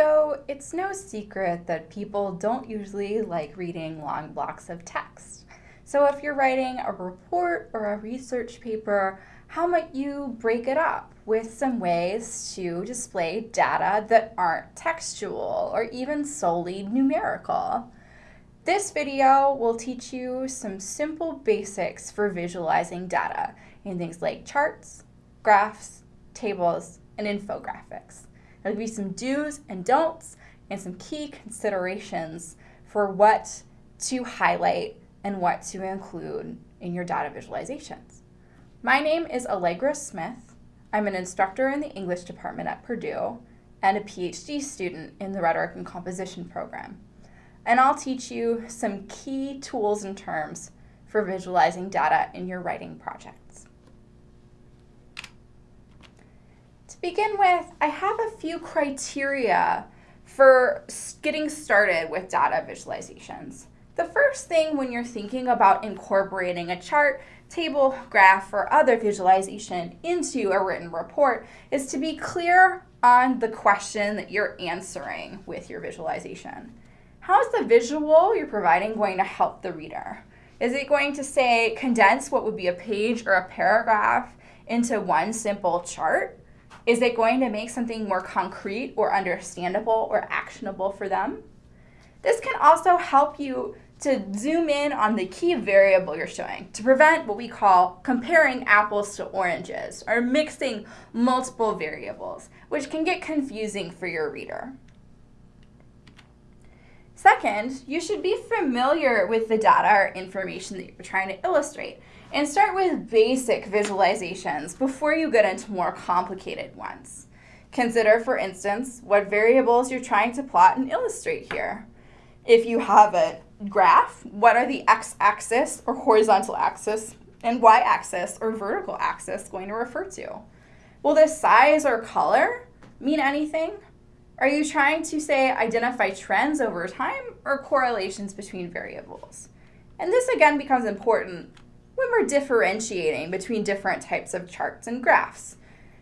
So it's no secret that people don't usually like reading long blocks of text. So if you're writing a report or a research paper, how might you break it up with some ways to display data that aren't textual or even solely numerical? This video will teach you some simple basics for visualizing data in things like charts, graphs, tables, and infographics. There'll be some do's and don'ts and some key considerations for what to highlight and what to include in your data visualizations. My name is Allegra Smith. I'm an instructor in the English department at Purdue and a PhD student in the Rhetoric and Composition program. And I'll teach you some key tools and terms for visualizing data in your writing projects. To begin with, I have a few criteria for getting started with data visualizations. The first thing when you're thinking about incorporating a chart, table, graph, or other visualization into a written report is to be clear on the question that you're answering with your visualization. How is the visual you're providing going to help the reader? Is it going to say condense what would be a page or a paragraph into one simple chart? Is it going to make something more concrete or understandable or actionable for them? This can also help you to zoom in on the key variable you're showing to prevent what we call comparing apples to oranges or mixing multiple variables, which can get confusing for your reader. Second, you should be familiar with the data or information that you're trying to illustrate and start with basic visualizations before you get into more complicated ones. Consider, for instance, what variables you're trying to plot and illustrate here. If you have a graph, what are the x-axis or horizontal axis and y-axis or vertical axis going to refer to? Will the size or color mean anything? Are you trying to say identify trends over time or correlations between variables? And this again becomes important when we're differentiating between different types of charts and graphs.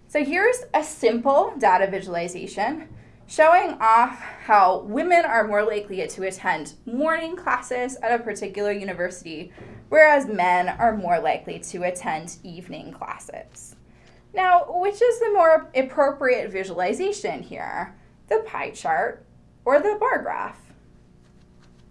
So here's a simple data visualization showing off how women are more likely to attend morning classes at a particular university, whereas men are more likely to attend evening classes. Now, which is the more appropriate visualization here? The pie chart or the bar graph?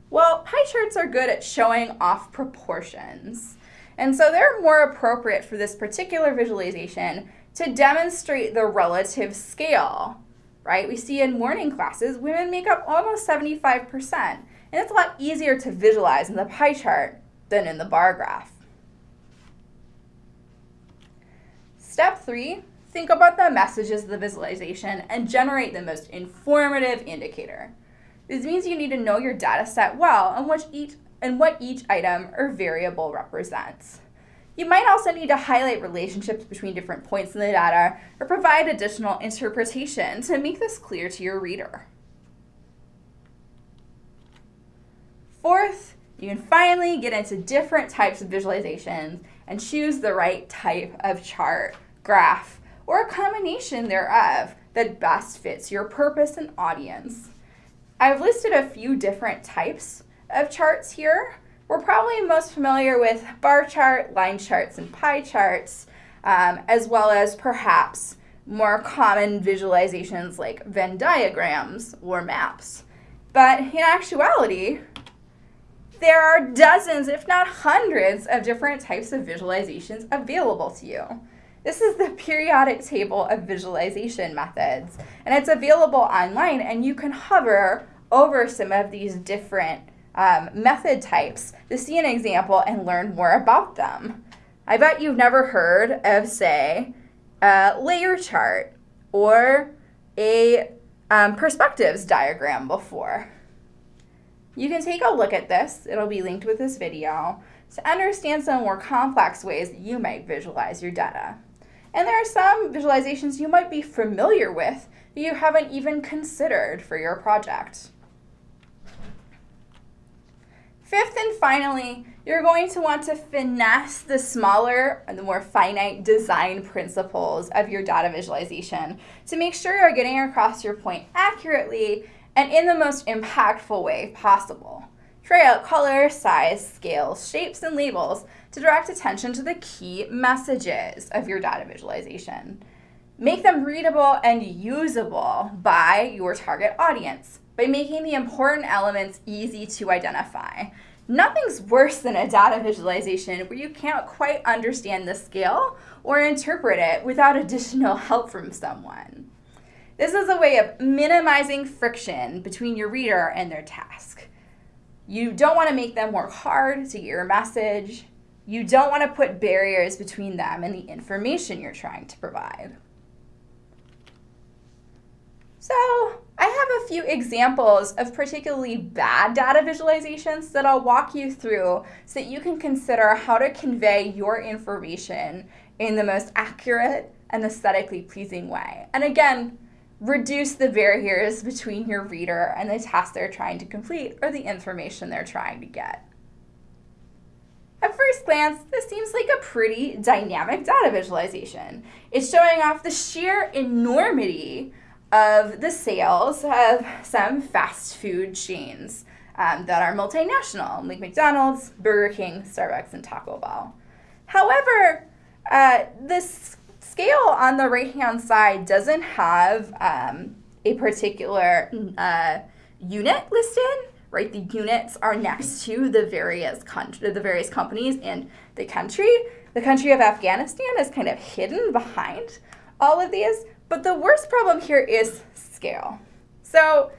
Well, pie charts are good at showing off proportions. And so they're more appropriate for this particular visualization to demonstrate the relative scale right? We see in morning classes, women make up almost 75%. And it's a lot easier to visualize in the pie chart than in the bar graph. Step three, think about the messages of the visualization and generate the most informative indicator. This means you need to know your data set well and what each, and what each item or variable represents. You might also need to highlight relationships between different points in the data or provide additional interpretation to make this clear to your reader. Fourth, you can finally get into different types of visualizations and choose the right type of chart, graph, or a combination thereof that best fits your purpose and audience. I've listed a few different types of charts here, we're probably most familiar with bar chart, line charts, and pie charts, um, as well as perhaps more common visualizations like Venn diagrams or maps. But in actuality, there are dozens, if not hundreds, of different types of visualizations available to you. This is the periodic table of visualization methods, and it's available online, and you can hover over some of these different um, method types to see an example and learn more about them. I bet you've never heard of, say, a layer chart or a um, perspectives diagram before. You can take a look at this, it'll be linked with this video, to understand some more complex ways that you might visualize your data. And there are some visualizations you might be familiar with that you haven't even considered for your project. Fifth and finally, you're going to want to finesse the smaller and the more finite design principles of your data visualization to make sure you're getting across your point accurately and in the most impactful way possible. Try out color, size, scales, shapes, and labels to direct attention to the key messages of your data visualization. Make them readable and usable by your target audience by making the important elements easy to identify. Nothing's worse than a data visualization where you can't quite understand the scale or interpret it without additional help from someone. This is a way of minimizing friction between your reader and their task. You don't want to make them work hard to get your message. You don't want to put barriers between them and the information you're trying to provide. So a few examples of particularly bad data visualizations that I'll walk you through so that you can consider how to convey your information in the most accurate and aesthetically pleasing way. And again, reduce the barriers between your reader and the task they're trying to complete or the information they're trying to get. At first glance, this seems like a pretty dynamic data visualization. It's showing off the sheer enormity of the sales of some fast food chains um, that are multinational, like McDonald's, Burger King, Starbucks, and Taco Bell. However, uh, this scale on the right-hand side doesn't have um, a particular uh, unit listed, right? The units are next to the various country, the various companies in the country. The country of Afghanistan is kind of hidden behind all of these, but the worst problem here is scale. So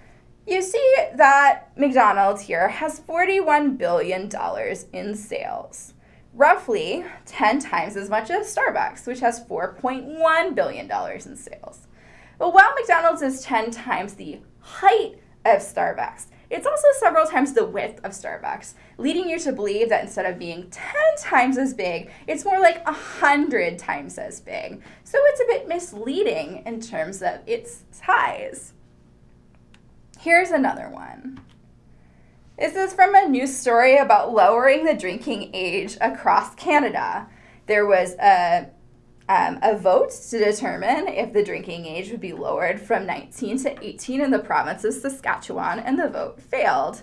you see that McDonald's here has $41 billion in sales, roughly 10 times as much as Starbucks, which has $4.1 billion in sales. But while McDonald's is 10 times the height of Starbucks, it's also several times the width of Starbucks, leading you to believe that instead of being 10 times as big, it's more like 100 times as big. So it's a bit misleading in terms of its size. Here's another one. This is from a news story about lowering the drinking age across Canada. There was a um, a vote to determine if the drinking age would be lowered from 19 to 18 in the province of Saskatchewan, and the vote failed.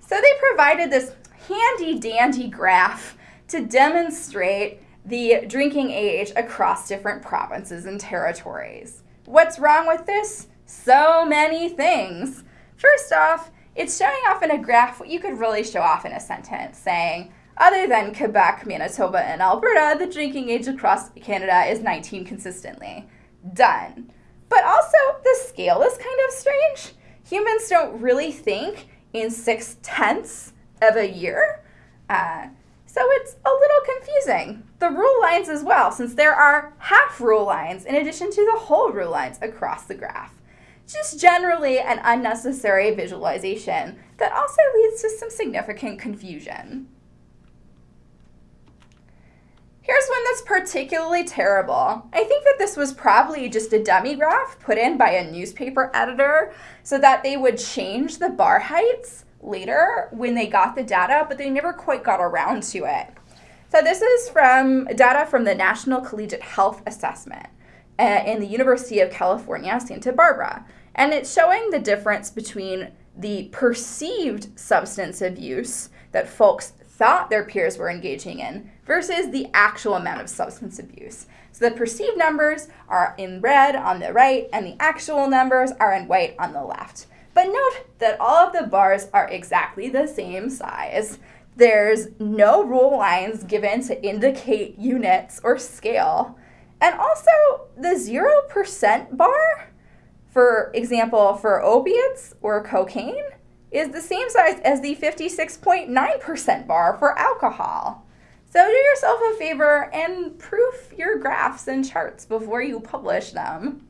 So they provided this handy dandy graph to demonstrate the drinking age across different provinces and territories. What's wrong with this? So many things. First off, it's showing off in a graph what you could really show off in a sentence, saying, other than Quebec, Manitoba, and Alberta, the drinking age across Canada is 19 consistently. Done. But also, the scale is kind of strange. Humans don't really think in six tenths of a year. Uh, so it's a little confusing. The rule lines as well, since there are half rule lines in addition to the whole rule lines across the graph. Just generally an unnecessary visualization that also leads to some significant confusion. Here's one that's particularly terrible. I think that this was probably just a dummy graph put in by a newspaper editor so that they would change the bar heights later when they got the data, but they never quite got around to it. So this is from data from the National Collegiate Health Assessment uh, in the University of California, Santa Barbara. And it's showing the difference between the perceived substance abuse that folks thought their peers were engaging in versus the actual amount of substance abuse. So the perceived numbers are in red on the right and the actual numbers are in white on the left. But note that all of the bars are exactly the same size. There's no rule lines given to indicate units or scale. And also the 0% bar, for example, for opiates or cocaine, is the same size as the 56.9% bar for alcohol. So do yourself a favor and proof your graphs and charts before you publish them.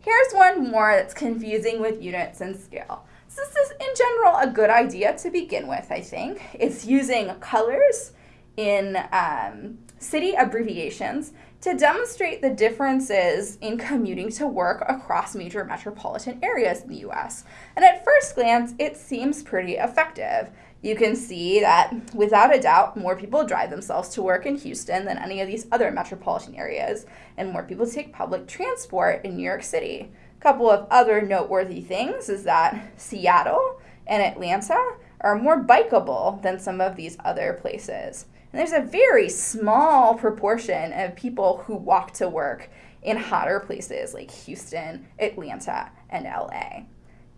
Here's one more that's confusing with units and scale. So this is in general a good idea to begin with, I think. It's using colors in um, city abbreviations to demonstrate the differences in commuting to work across major metropolitan areas in the US. And at first glance, it seems pretty effective. You can see that without a doubt, more people drive themselves to work in Houston than any of these other metropolitan areas, and more people take public transport in New York City. A couple of other noteworthy things is that Seattle and Atlanta are more bikeable than some of these other places. And there's a very small proportion of people who walk to work in hotter places like Houston, Atlanta, and LA.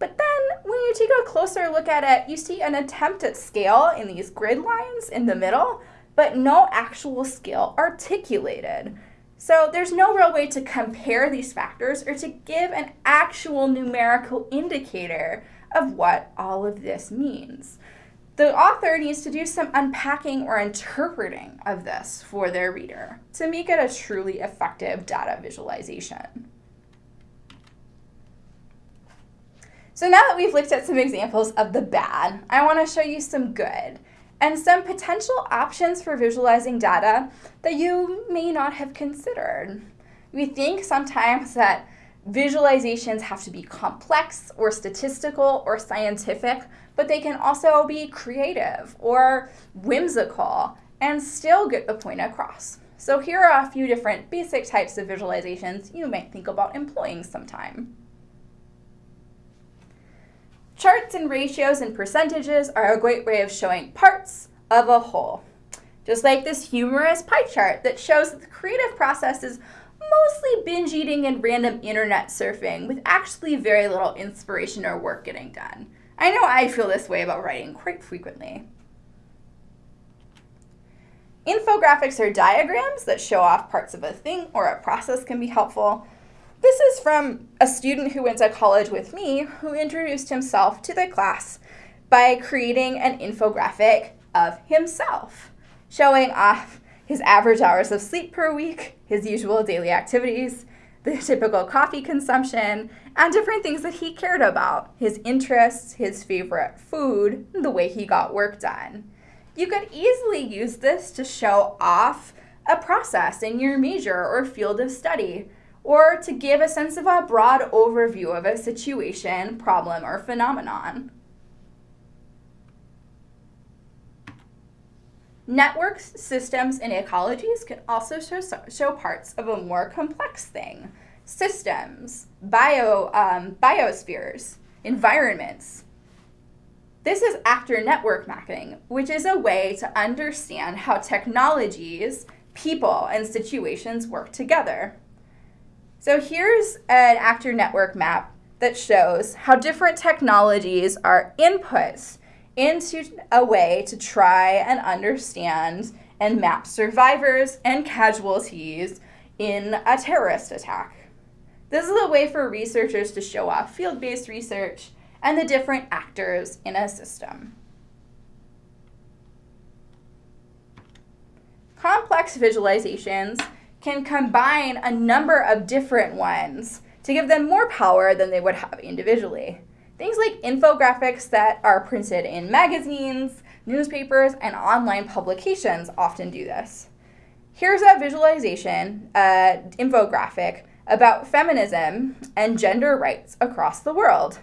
But then when you take a closer look at it, you see an attempt at scale in these grid lines in the middle, but no actual scale articulated. So there's no real way to compare these factors or to give an actual numerical indicator of what all of this means the author needs to do some unpacking or interpreting of this for their reader to make it a truly effective data visualization. So now that we've looked at some examples of the bad, I want to show you some good and some potential options for visualizing data that you may not have considered. We think sometimes that visualizations have to be complex or statistical or scientific, but they can also be creative or whimsical and still get the point across. So here are a few different basic types of visualizations you might think about employing sometime. Charts and ratios and percentages are a great way of showing parts of a whole. Just like this humorous pie chart that shows that the creative process is mostly binge eating and random internet surfing with actually very little inspiration or work getting done. I know I feel this way about writing quite frequently. Infographics or diagrams that show off parts of a thing or a process can be helpful. This is from a student who went to college with me who introduced himself to the class by creating an infographic of himself, showing off his average hours of sleep per week, his usual daily activities, the typical coffee consumption, and different things that he cared about his interests, his favorite food, the way he got work done. You could easily use this to show off a process in your major or field of study, or to give a sense of a broad overview of a situation, problem, or phenomenon. Networks, systems, and ecologies can also show, show parts of a more complex thing. Systems, bio, um, biospheres, environments. This is actor network mapping, which is a way to understand how technologies, people, and situations work together. So here's an actor network map that shows how different technologies are inputs into a way to try and understand and map survivors and casualties in a terrorist attack. This is a way for researchers to show off field-based research and the different actors in a system. Complex visualizations can combine a number of different ones to give them more power than they would have individually. Things like infographics that are printed in magazines, newspapers, and online publications often do this. Here's a visualization, uh, infographic, about feminism and gender rights across the world.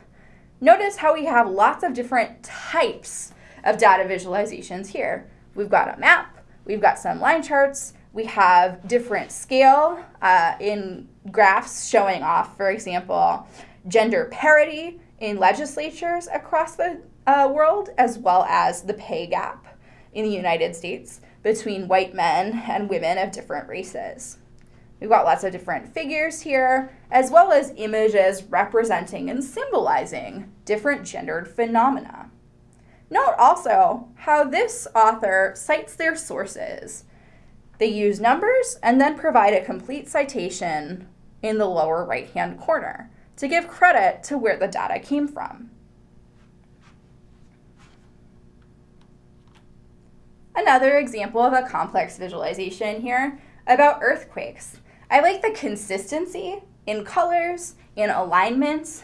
Notice how we have lots of different types of data visualizations here. We've got a map, we've got some line charts, we have different scale uh, in graphs showing off, for example, gender parity, in legislatures across the uh, world, as well as the pay gap in the United States between white men and women of different races. We've got lots of different figures here, as well as images representing and symbolizing different gendered phenomena. Note also how this author cites their sources. They use numbers and then provide a complete citation in the lower right-hand corner to give credit to where the data came from. Another example of a complex visualization here about earthquakes. I like the consistency in colors, in alignments,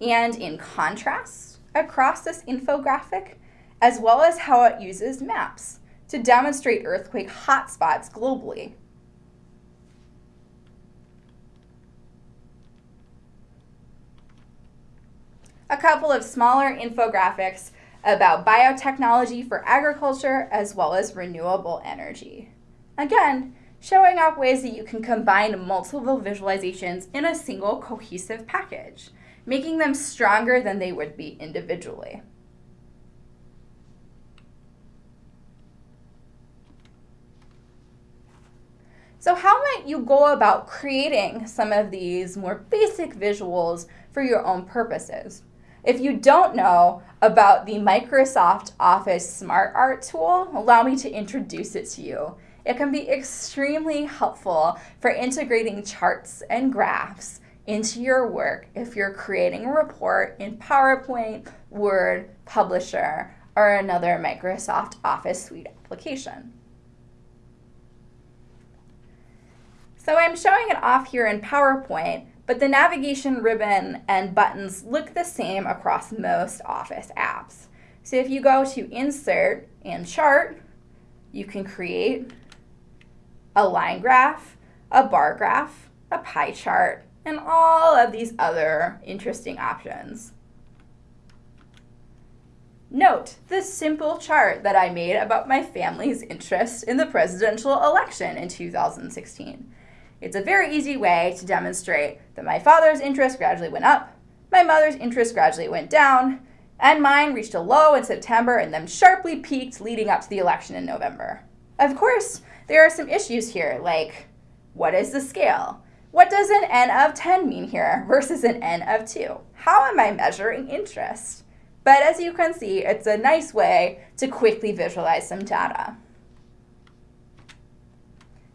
and in contrast across this infographic, as well as how it uses maps to demonstrate earthquake hotspots globally. A couple of smaller infographics about biotechnology for agriculture as well as renewable energy. Again, showing off ways that you can combine multiple visualizations in a single cohesive package, making them stronger than they would be individually. So how might you go about creating some of these more basic visuals for your own purposes? If you don't know about the Microsoft Office SmartArt tool, allow me to introduce it to you. It can be extremely helpful for integrating charts and graphs into your work if you're creating a report in PowerPoint, Word, Publisher, or another Microsoft Office Suite application. So I'm showing it off here in PowerPoint, but the navigation ribbon and buttons look the same across most Office apps. So if you go to Insert and Chart, you can create a line graph, a bar graph, a pie chart, and all of these other interesting options. Note the simple chart that I made about my family's interest in the presidential election in 2016. It's a very easy way to demonstrate that my father's interest gradually went up, my mother's interest gradually went down, and mine reached a low in September and then sharply peaked leading up to the election in November. Of course, there are some issues here, like what is the scale? What does an n of 10 mean here versus an n of 2? How am I measuring interest? But as you can see, it's a nice way to quickly visualize some data.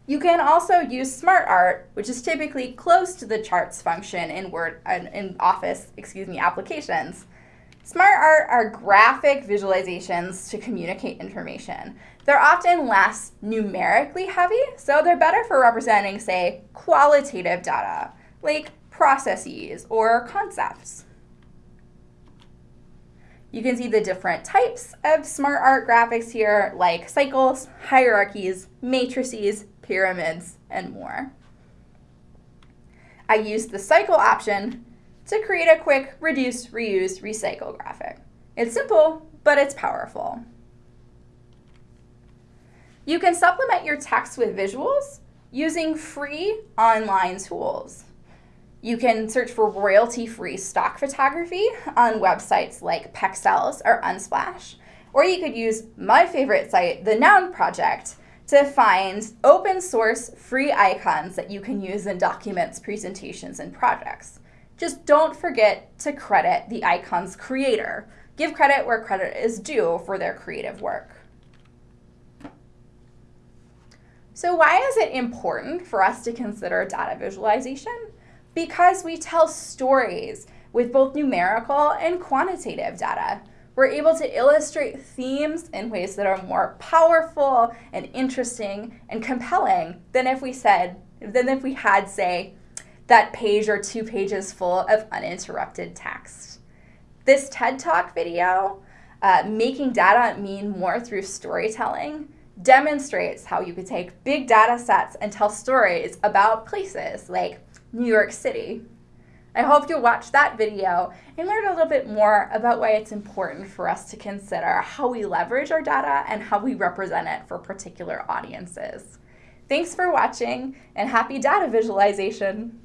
You can also use SmartArt, which is typically close to the charts function in Word in Office, excuse me, applications. SmartArt are graphic visualizations to communicate information. They're often less numerically heavy, so they're better for representing, say, qualitative data, like processes or concepts. You can see the different types of smart art graphics here, like cycles, hierarchies, matrices, pyramids, and more. I used the cycle option to create a quick reduce, reuse, recycle graphic. It's simple, but it's powerful. You can supplement your text with visuals using free online tools. You can search for royalty-free stock photography on websites like Pexels or Unsplash, or you could use my favorite site, the Noun Project, to find open source free icons that you can use in documents, presentations, and projects. Just don't forget to credit the icon's creator. Give credit where credit is due for their creative work. So why is it important for us to consider data visualization? Because we tell stories with both numerical and quantitative data we're able to illustrate themes in ways that are more powerful and interesting and compelling than if we said, than if we had, say, that page or two pages full of uninterrupted text. This TED Talk video, uh, Making Data Mean More Through Storytelling, demonstrates how you could take big data sets and tell stories about places like New York City, I hope you'll watch that video and learn a little bit more about why it's important for us to consider how we leverage our data and how we represent it for particular audiences. Thanks for watching and happy data visualization!